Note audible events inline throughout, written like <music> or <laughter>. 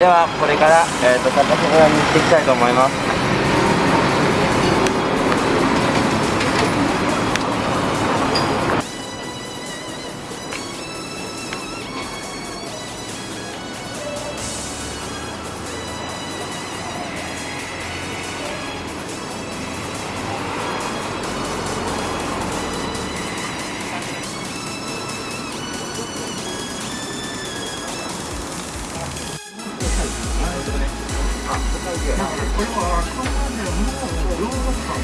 ではこれから、えーと、高瀬村に行っていきたいと思います。これはあそこまでもう両国間、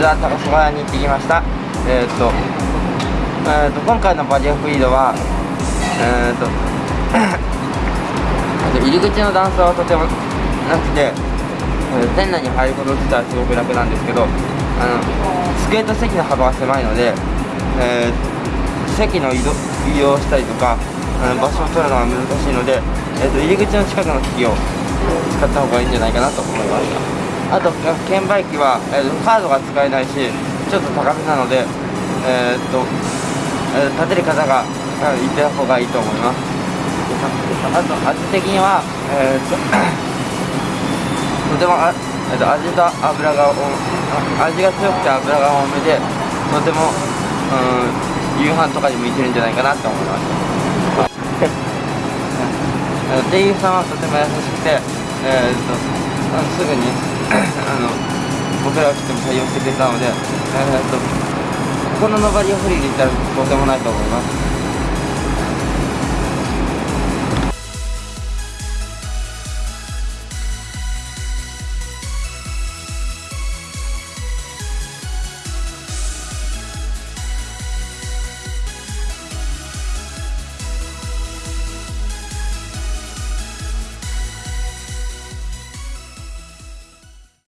実は高島に行ってきました。えー、っと,、えー、っと今回のバリアフリードはえー、<coughs> っと入り口の段差はとてもなくて、店内に入ること自体はすごく楽なんですけどあの机と席の幅が狭いので、えー、席の移動移動したりとか、うん、場所を取るのが難しいので、えー、と入り口の近くの機器を使った方がいいんじゃないかなと思いました。あと券売機は、えー、カードが使えないしちょっと高めなのでえー、っと、えー、立てる方が行ってた方がいいと思います。あと味的にはえー、っと <coughs> とてもあ、えー、っと味と油が味が強くて油が多めでとてもうん夕飯とかに向いてるんじゃないかなと思います。店員さんはとても優しくてえー、っとあのすぐにあの僕らが来ても対応してくれたので、えー、っとこのノバリアフリーで行ったらとてもないと思います。